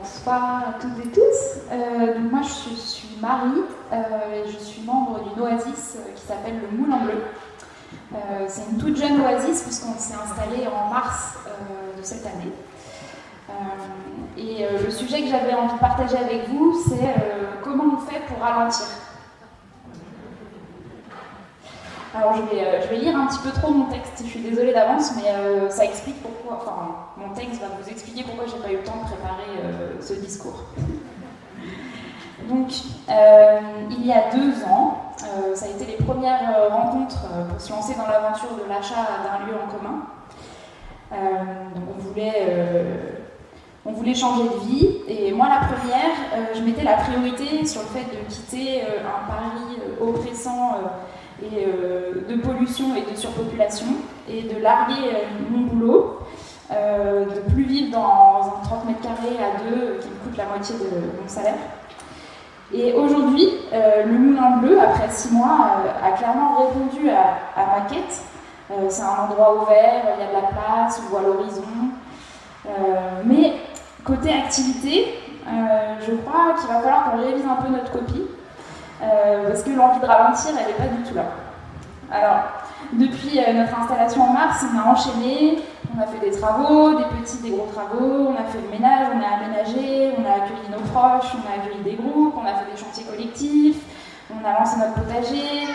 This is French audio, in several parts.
bonsoir à toutes et tous. Euh, donc moi, je suis, Marie euh, et je suis membre d'une oasis euh, qui s'appelle le Moulin Bleu. c'est une toute jeune oasis puisqu'on s'est installé en mars de cette année. et le sujet que j'avais envie de partager avec vous, c'est comment on fait pour ralentir. Alors je vais, euh, je vais, lire un petit peu trop mon texte, je suis désolée d'avance, mais euh, ça explique pourquoi, enfin mon texte va vous expliquer pourquoi j'ai pas eu le temps de préparer euh, ce discours. Donc il y a deux ans, ça a été les premières rencontres pour se lancer dans l'aventure de l'achat d'un lieu en commun. donc on voulait, on voulait changer de vie, et moi la première, je mettais la priorité sur le fait de quitter un Paris oppressant et de pollution et de surpopulation, et de larguer euh, mon boulot, euh, de plus vivre dans un 30 mètres carrés à deux qui me coûte la moitié de mon salaire. Et aujourd'hui, le Moulin Bleu, après six mois, a clairement répondu à, ma quête. c'est un endroit ouvert, il y a de la place, on voit l'horizon. mais côté activité, je crois qu'il va falloir qu'on révise un peu notre copie euh, parce que l'envie de ralentir, elle n'est pas du tout là. Alors, depuis euh, notre installation en mars, on a enchaîné, on a fait des travaux, des petits, des gros travaux, on a fait le ménage, on a aménagé, on a accueilli nos proches, on a accueilli des groupes, on a fait des chantiers collectifs, on a lancé notre potager,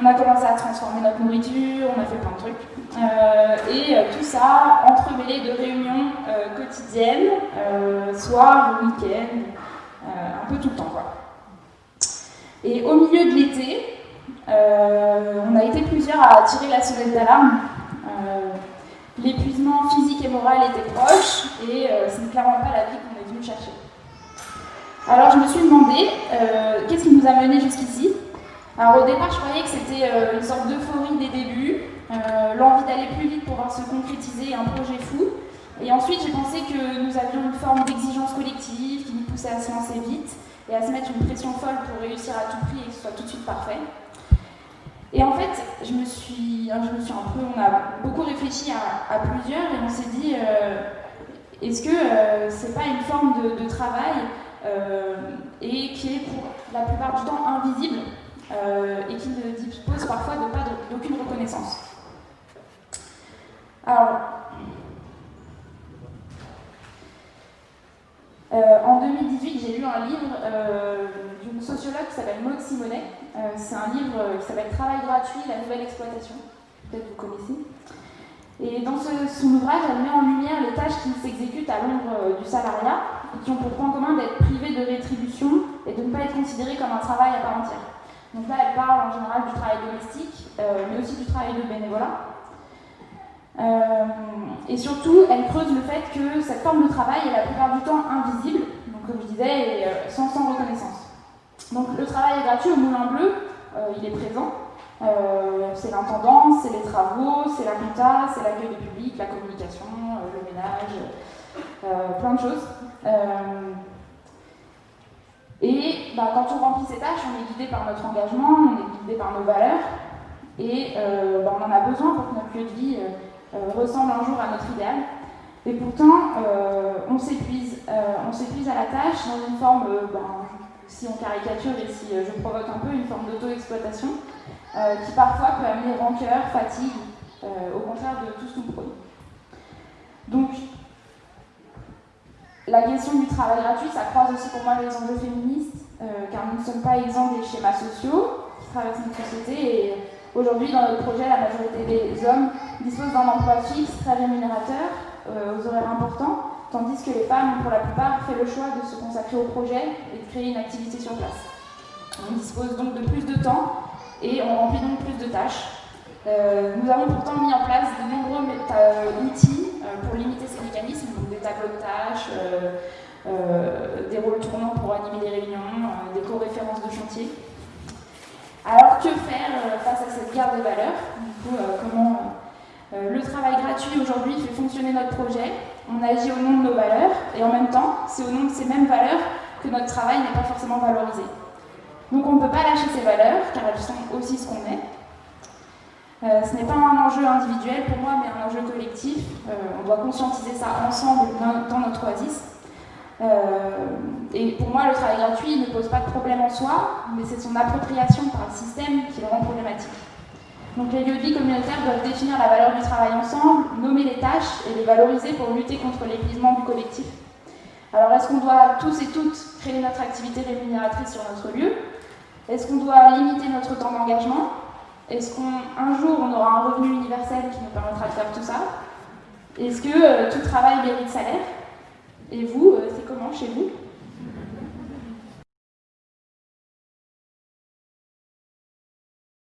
on a commencé à transformer notre nourriture, on a fait plein de trucs. Euh, et tout ça entremêlé de réunions quotidiennes, soir, week-end, un peu tout le temps quoi. Et au milieu de l'été, euh, on a été plusieurs à tirer la sonnette d'alarme. Euh, l'épuisement physique et moral était proche et euh, ce n'est clairement pas la vie qu'on est venu chercher. Alors je me suis demandé qu'est-ce qui nous a menés jusqu'ici? Alors au départ, je croyais que c'était une sorte d'euphorie des débuts, l'envie d'aller plus vite pour voir se concrétiser un projet fou. Et ensuite, j'ai pensé que nous avions une forme d'exigence collective qui nous poussait à se lancer vite et à se mettre une pression folle pour réussir à tout prix et que ce soit tout de suite parfait. Et en fait, je me suis, je me suis un peu, on a beaucoup réfléchi à, plusieurs et on s'est dit, euh, est-ce que euh, c'est pas une forme de, travail euh, et qui est pour la plupart du temps invisible et qui ne dispose parfois de pas d'aucune reconnaissance. Alors, Euh, en 2018, j'ai lu un livre euh, qui s'appelle Maud Simonet. Euh, c'est un livre qui s'appelle Travail gratuit, la nouvelle exploitation. Peut-être vous connaissez. Et dans son ouvrage, elle met en lumière les tâches qui s'exécutent à l'ombre du salariat et qui ont pour point commun d'être privées de rétribution et de ne pas être considérées comme un travail à part entière. Donc là, elle parle en général du travail domestique, mais aussi du travail de bénévolat. Euh, et surtout, elle creuse le fait que cette forme de travail est la plupart du temps invisible, donc comme je disais, euh, sans, sans reconnaissance. Donc le travail est gratuit au Moulin Bleu, euh, il est présent. c'est l'intendance, c'est les travaux, c'est la compta, c'est l'accueil du public, la communication, le ménage, plein de choses. et bah, quand on remplit ces tâches, on est guidé par notre engagement, on est guidé par nos valeurs, et bah, on en a besoin pour que notre lieu de vie euh, ressemble un jour à notre idéal. Et pourtant, euh, on s'épuise. Euh, on s'épuise à la tâche dans une forme, ben, si on caricature et si je provoque un peu, une forme d'auto-exploitation qui parfois peut amener rancœur, fatigue, au contraire de tout ce qu'on produit. Donc, la question du travail gratuit, ça croise aussi pour moi les enjeux féministes, car nous ne sommes pas exempts des schémas sociaux qui traversent notre société et Aujourd'hui, dans notre projet, la majorité des hommes disposent d'un emploi fixe, très rémunérateur, euh, aux horaires importants, tandis que les femmes, pour la plupart, fait le choix de se consacrer au projet et de créer une activité sur place. On dispose donc de plus de temps et on remplit donc plus de tâches. Euh, nous avons pourtant mis en place de nombreux euh, outils pour limiter ces mécanismes, donc des tableaux de tâches, des rôles tournants pour animer les réunions, des co-références de chantier. Alors que faire euh, face à cette guerre des valeurs? Du coup, euh, comment euh, le travail gratuit aujourd'hui fait fonctionner notre projet? On agit au nom de nos valeurs et en même temps, c'est au nom de ces mêmes valeurs que notre travail n'est pas forcément valorisé. Donc on ne peut pas lâcher ces valeurs car elles sont aussi ce qu'on est. ce n'est pas un enjeu individuel pour moi, mais un enjeu collectif. on doit conscientiser ça ensemble dans, notre oasis. et pour moi, le travail gratuit ne pose pas de problème en soi, mais c'est son appropriation par le système qui le rend problématique. Donc les lieux de vie communautaires doivent définir la valeur du travail ensemble, nommer les tâches et les valoriser pour lutter contre l'épuisement du collectif. Alors est-ce qu'on doit tous et toutes créer notre activité rémunératrice sur notre lieu? Est-ce qu'on doit limiter notre temps d'engagement? Est-ce qu'un jour on aura un revenu universel qui nous permettra de faire tout ça? Est-ce que euh, tout travail mérite salaire? Et vous, euh, c'est comment chez vous?